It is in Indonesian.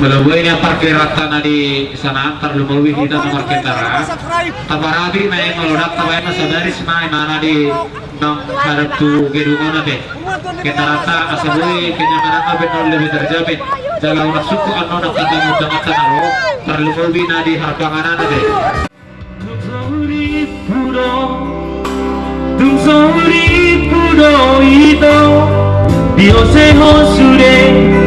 melubuhnya parkir rata di sana terlebih kita nomor kendara tanpa tabarabi main melodak tabayang sadari semai mana di nong harap tu gedungan nanti kita rata asal asabui kenyamanan abin non lebih terjamin. Jaga orang suku anon nak kata mudang akan alo terlebih nadi harbangan nanti Dum somri pudo ito Dios se hosure